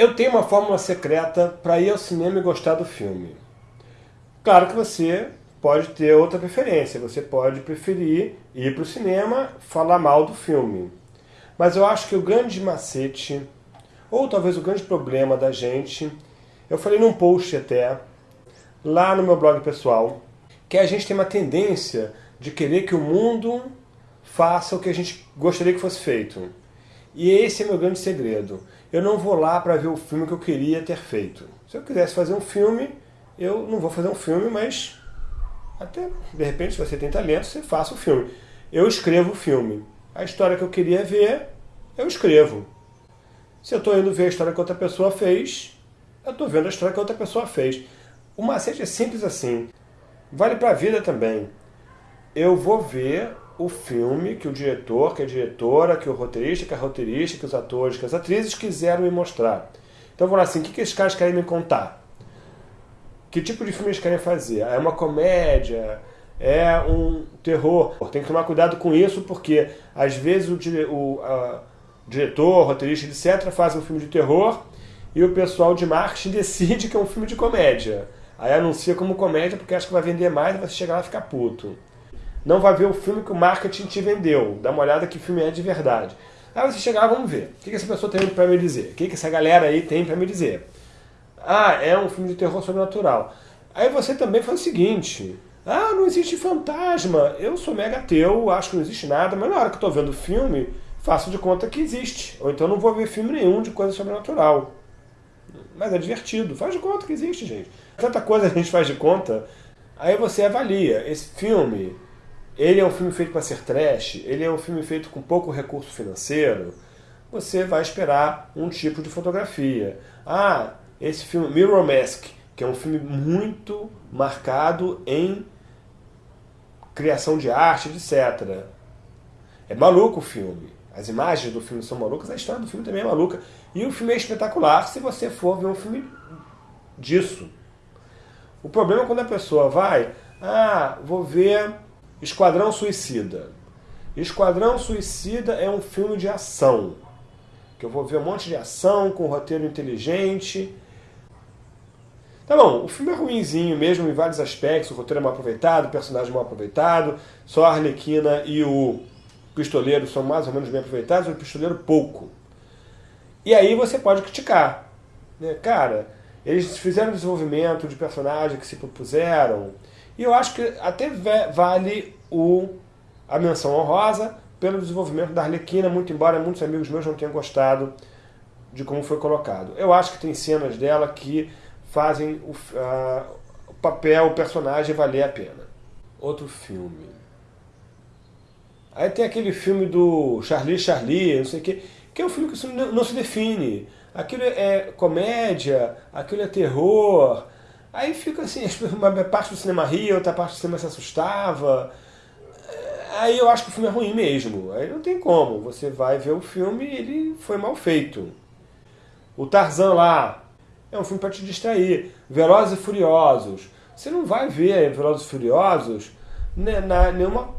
Eu tenho uma fórmula secreta para ir ao cinema e gostar do filme. Claro que você pode ter outra preferência, você pode preferir ir para o cinema falar mal do filme. Mas eu acho que o grande macete, ou talvez o grande problema da gente, eu falei num post até, lá no meu blog pessoal, que a gente tem uma tendência de querer que o mundo faça o que a gente gostaria que fosse feito. E esse é meu grande segredo. Eu não vou lá para ver o filme que eu queria ter feito. Se eu quisesse fazer um filme, eu não vou fazer um filme, mas até, de repente, se você tem talento, você faça o filme. Eu escrevo o filme. A história que eu queria ver, eu escrevo. Se eu estou indo ver a história que outra pessoa fez, eu estou vendo a história que outra pessoa fez. O macete é simples assim. Vale para a vida também. Eu vou ver o filme que o diretor, que a diretora, que o roteirista, que a roteirista, que os atores, que as atrizes quiseram me mostrar. Então eu vou lá assim, o que, que esses caras querem me contar? Que tipo de filme eles querem fazer? É uma comédia? É um terror? Tem que tomar cuidado com isso, porque às vezes o, o a, diretor, roteirista, etc., faz um filme de terror e o pessoal de marketing decide que é um filme de comédia. Aí anuncia como comédia porque acha que vai vender mais e você chegar lá e ficar puto não vai ver o filme que o marketing te vendeu. Dá uma olhada que filme é de verdade. Aí você chegar, vamos ver. O que essa pessoa tem para me dizer? O que essa galera aí tem para me dizer? Ah, é um filme de terror sobrenatural. Aí você também faz o seguinte. Ah, não existe fantasma. Eu sou mega ateu, acho que não existe nada, mas na hora que eu estou vendo o filme, faço de conta que existe. Ou então não vou ver filme nenhum de coisa sobrenatural. Mas é divertido. Faz de conta que existe, gente. Tanta coisa a gente faz de conta. Aí você avalia. Esse filme ele é um filme feito para ser trash, ele é um filme feito com pouco recurso financeiro, você vai esperar um tipo de fotografia. Ah, esse filme Mirror Mask, que é um filme muito marcado em criação de arte, etc. É maluco o filme. As imagens do filme são malucas, a história do filme também é maluca. E o filme é espetacular se você for ver um filme disso. O problema é quando a pessoa vai, ah, vou ver Esquadrão Suicida. Esquadrão Suicida é um filme de ação. Que eu vou ver um monte de ação, com roteiro inteligente. Tá bom, o filme é ruimzinho mesmo em vários aspectos, o roteiro é mal aproveitado, o personagem é mal aproveitado, só a Arlequina e o pistoleiro são mais ou menos bem aproveitados, o pistoleiro pouco. E aí você pode criticar. Né? Cara, eles fizeram desenvolvimento de personagem que se propuseram, e eu acho que até vale o, a menção honrosa pelo desenvolvimento da Arlequina, muito embora muitos amigos meus não tenham gostado de como foi colocado. Eu acho que tem cenas dela que fazem o, a, o papel, o personagem valer a pena. Outro filme. Aí tem aquele filme do Charlie Charlie, não sei o que, que é um filme que não, não se define. Aquilo é comédia, aquilo é terror, Aí fica assim, uma parte do cinema ria, outra parte do cinema se assustava. Aí eu acho que o filme é ruim mesmo. Aí não tem como. Você vai ver o filme e ele foi mal feito. O Tarzan lá é um filme para te distrair. Velozes e Furiosos. Você não vai ver Velozes e Furiosos né, na, nenhuma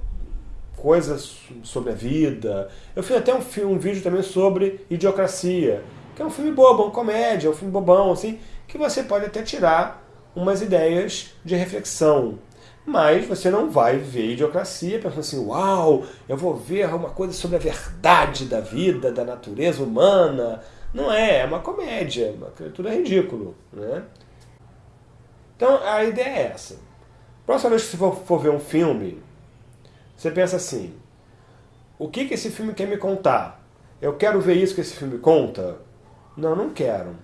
coisa sobre a vida. Eu fiz até um, um vídeo também sobre Idiocracia, que é um filme bobo, uma comédia, um filme bobão, assim, que você pode até tirar umas ideias de reflexão. Mas você não vai ver idiocracia pensando assim, uau, eu vou ver uma coisa sobre a verdade da vida, da natureza humana. Não é, é uma comédia, uma criatura ridículo. Né? Então a ideia é essa. Próxima vez que você for, for ver um filme, você pensa assim, o que, que esse filme quer me contar? Eu quero ver isso que esse filme conta? Não, não quero.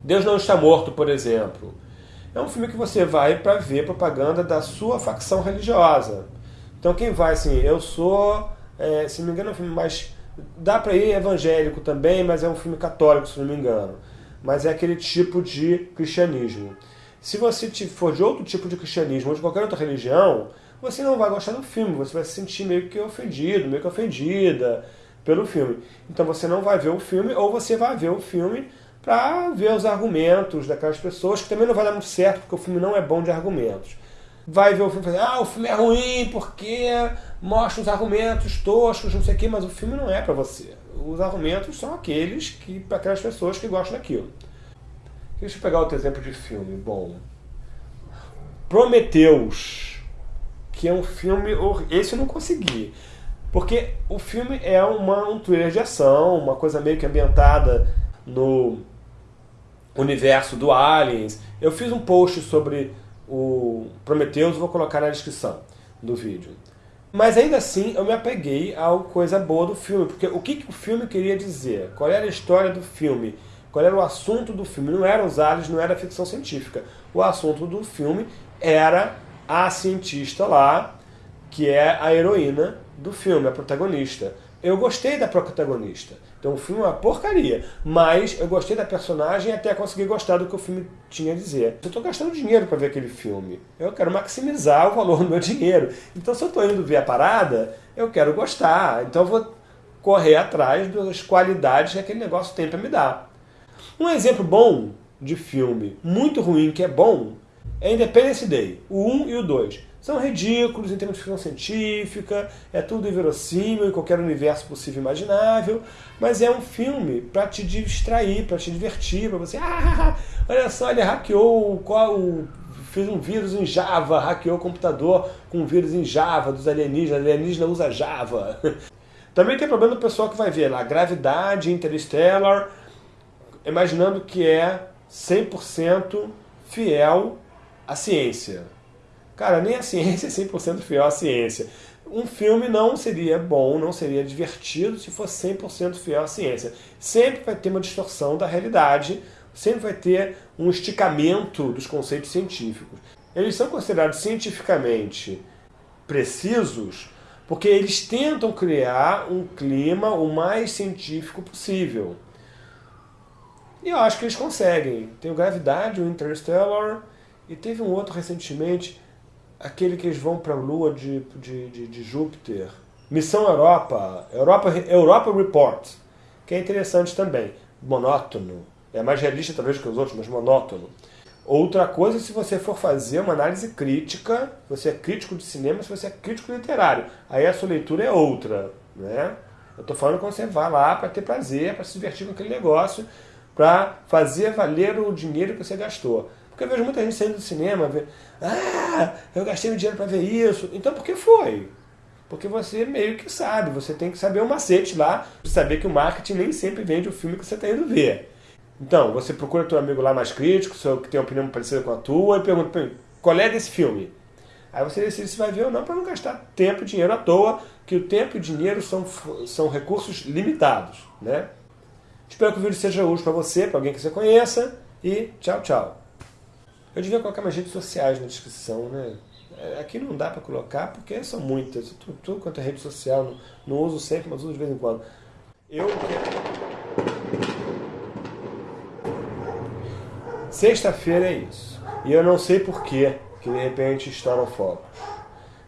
Deus não está morto, por exemplo. É um filme que você vai para ver propaganda da sua facção religiosa. Então quem vai assim, eu sou, é, se não me engano é um filme mais... Dá para ir evangélico também, mas é um filme católico, se não me engano. Mas é aquele tipo de cristianismo. Se você for de outro tipo de cristianismo ou de qualquer outra religião, você não vai gostar do filme, você vai se sentir meio que ofendido, meio que ofendida pelo filme. Então você não vai ver o filme, ou você vai ver o filme para ver os argumentos daquelas pessoas, que também não vai dar muito certo, porque o filme não é bom de argumentos. Vai ver o filme e falar, ah, o filme é ruim porque mostra os argumentos toscos, não sei o quê, mas o filme não é para você. Os argumentos são aqueles que para aquelas pessoas que gostam daquilo. Deixa eu pegar outro exemplo de filme. Bom, Prometeus, que é um filme. Esse eu não consegui. Porque o filme é uma, um thriller de ação, uma coisa meio que ambientada no universo do Aliens. Eu fiz um post sobre o Prometheus, vou colocar na descrição do vídeo. Mas ainda assim eu me apeguei a coisa boa do filme, porque o que, que o filme queria dizer? Qual era a história do filme? Qual era o assunto do filme? Não eram os aliens, não era ficção científica. O assunto do filme era a cientista lá, que é a heroína do filme, a protagonista. Eu gostei da protagonista. Então o filme é uma porcaria. Mas eu gostei da personagem até consegui gostar do que o filme tinha a dizer. Eu estou gastando dinheiro para ver aquele filme. Eu quero maximizar o valor do meu dinheiro. Então se eu estou indo ver a parada, eu quero gostar. Então eu vou correr atrás das qualidades que aquele negócio tem para me dar. Um exemplo bom de filme muito ruim que é bom é Independence Day, o 1 e o 2 são ridículos em termos de ficção científica, é tudo inverossímil em qualquer universo possível e imaginável, mas é um filme para te distrair, para te divertir, para você, ah, olha só, ele hackeou qual fez um vírus em Java, hackeou o computador com um vírus em Java dos alienígenas, alienígena usa Java. Também tem problema do pessoal que vai ver lá, gravidade, interstellar, imaginando que é 100% fiel à ciência. Cara, nem a ciência é 100% fiel à ciência. Um filme não seria bom, não seria divertido se fosse 100% fiel à ciência. Sempre vai ter uma distorção da realidade, sempre vai ter um esticamento dos conceitos científicos. Eles são considerados cientificamente precisos porque eles tentam criar um clima o mais científico possível. E eu acho que eles conseguem. Tem o Gravidade, o Interstellar, e teve um outro recentemente, aquele que eles vão para a Lua de, de, de, de, Júpiter. Missão Europa, Europa, Europa Report, que é interessante também. Monótono. É mais realista talvez que os outros, mas monótono. Outra coisa, se você for fazer uma análise crítica, você é crítico de cinema, se você é crítico literário, aí a sua leitura é outra. Né? Eu estou falando quando você vai lá para ter prazer, para se divertir com aquele negócio, para fazer valer o dinheiro que você gastou. Porque eu vejo muita gente saindo do cinema, ver, ah, eu gastei meu dinheiro para ver isso. Então por que foi? Porque você meio que sabe, você tem que saber o macete lá, saber que o marketing nem sempre vende o filme que você está indo ver. Então, você procura teu amigo lá mais crítico, seu, que tem uma opinião parecida com a tua, e pergunta, qual é desse filme? Aí você decide se vai ver ou não para não gastar tempo e dinheiro à toa, que o tempo e o dinheiro são, são recursos limitados. Né? Espero que o vídeo seja útil para você, para alguém que você conheça, e tchau, tchau. Eu devia colocar minhas redes sociais na descrição, né? É, aqui não dá para colocar porque são muitas. Tudo, quanto é rede social, não, não, uso sempre, mas uso de vez em quando. Eu Sexta-feira é isso. E eu não sei porquê que de repente estouram fogos.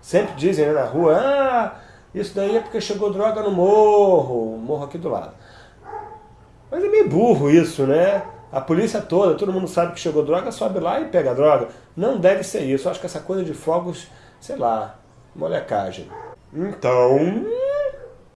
Sempre dizem né, na rua, ah, isso daí é porque chegou droga no morro, morro aqui do lado. Mas é meio burro isso, né? A polícia toda, todo mundo sabe que chegou droga, sobe lá e pega a droga. Não deve ser isso. Eu acho que essa coisa de fogos, sei lá, molecagem. Então...